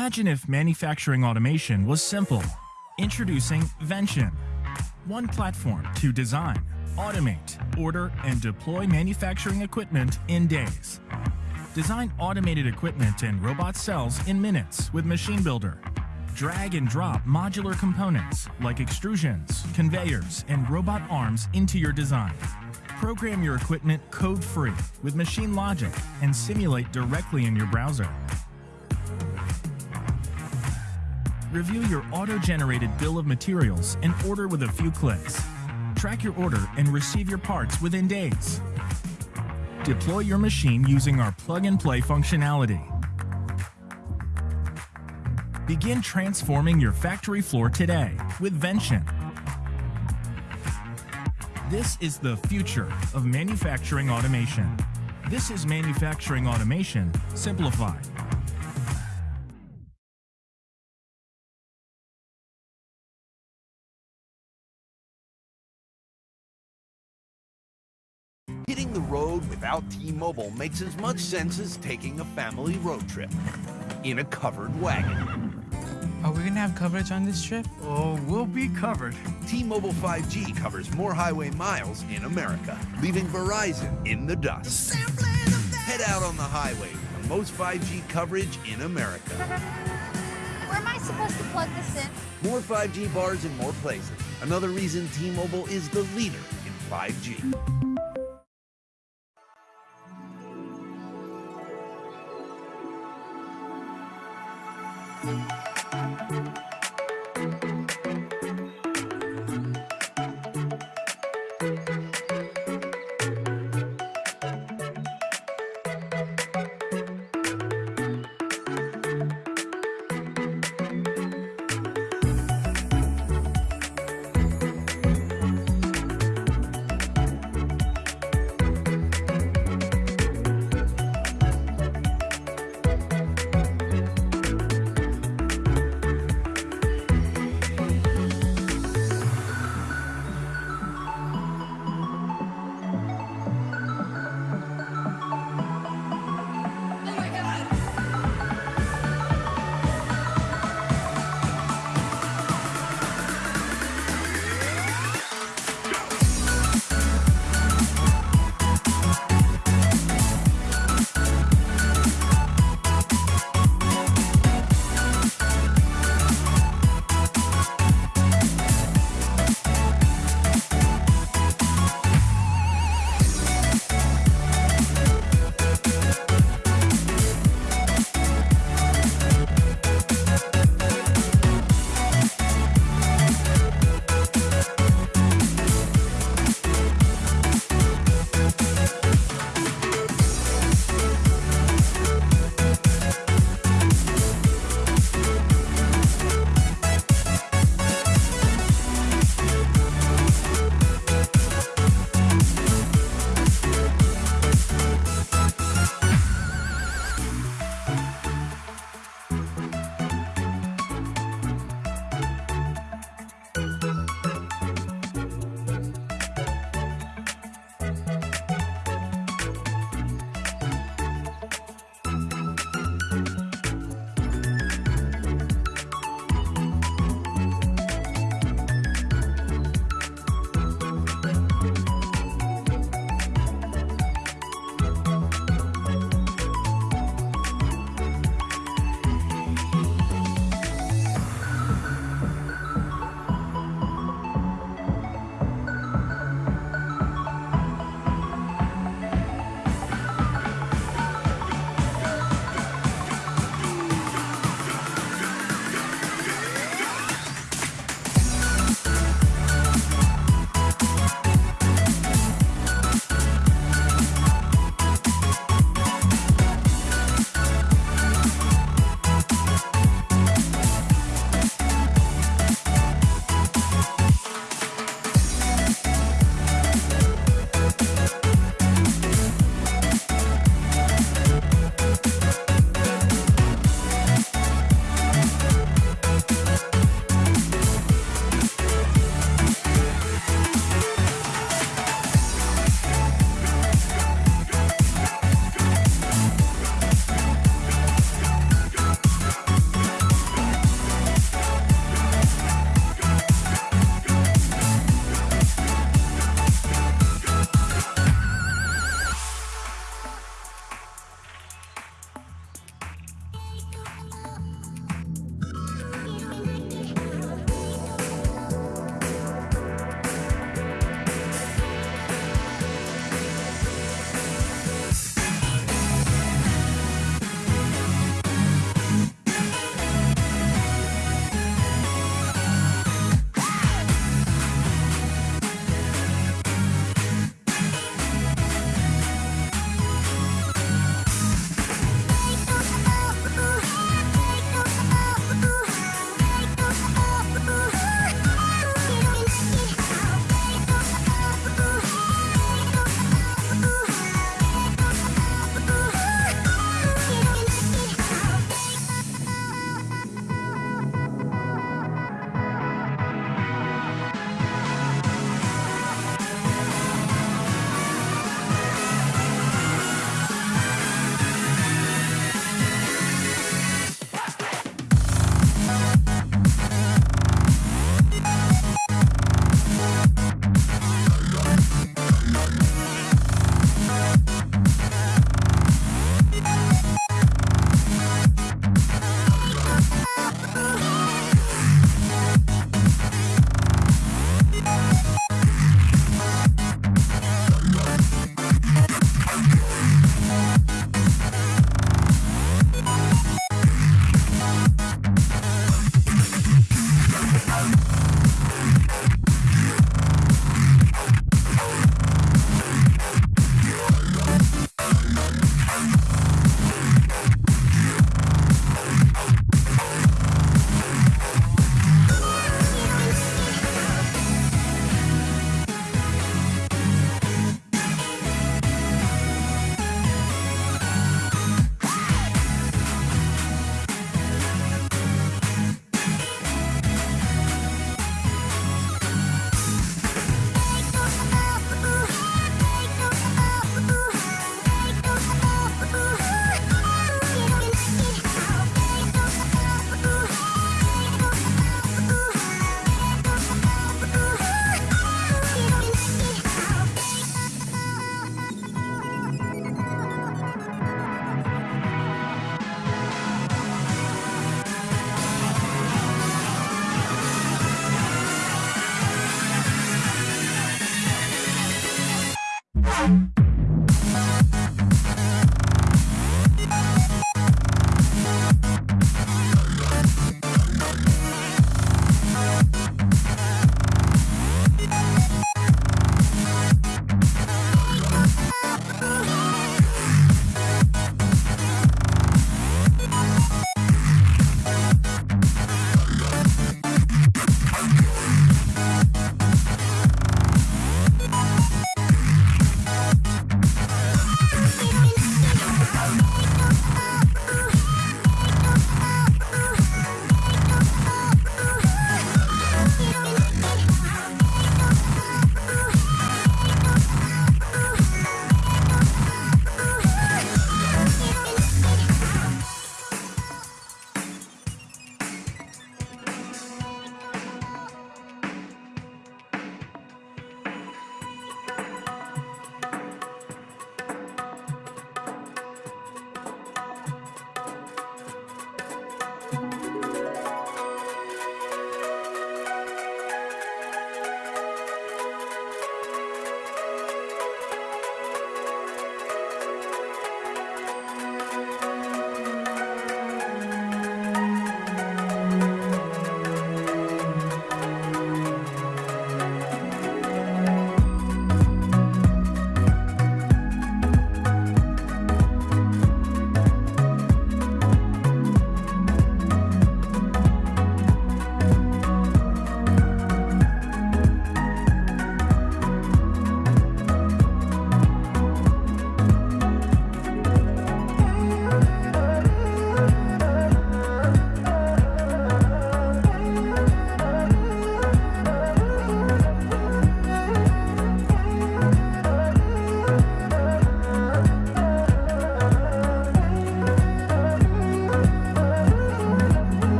Imagine if manufacturing automation was simple. Introducing Vention. One platform to design, automate, order, and deploy manufacturing equipment in days. Design automated equipment and robot cells in minutes with Machine Builder. Drag and drop modular components like extrusions, conveyors, and robot arms into your design. Program your equipment code-free with Machine Logic and simulate directly in your browser. Review your auto-generated bill of materials and order with a few clicks. Track your order and receive your parts within days. Deploy your machine using our plug-and-play functionality. Begin transforming your factory floor today with Vention. This is the future of manufacturing automation. This is manufacturing automation simplified. Without T-Mobile makes as much sense as taking a family road trip in a covered wagon. Are we gonna have coverage on this trip? Oh, we'll be covered. T-Mobile 5G covers more highway miles in America, leaving Verizon in the dust. Head out on the highway for the most 5G coverage in America. Where am I supposed to plug this in? More 5G bars in more places. Another reason T-Mobile is the leader in 5G.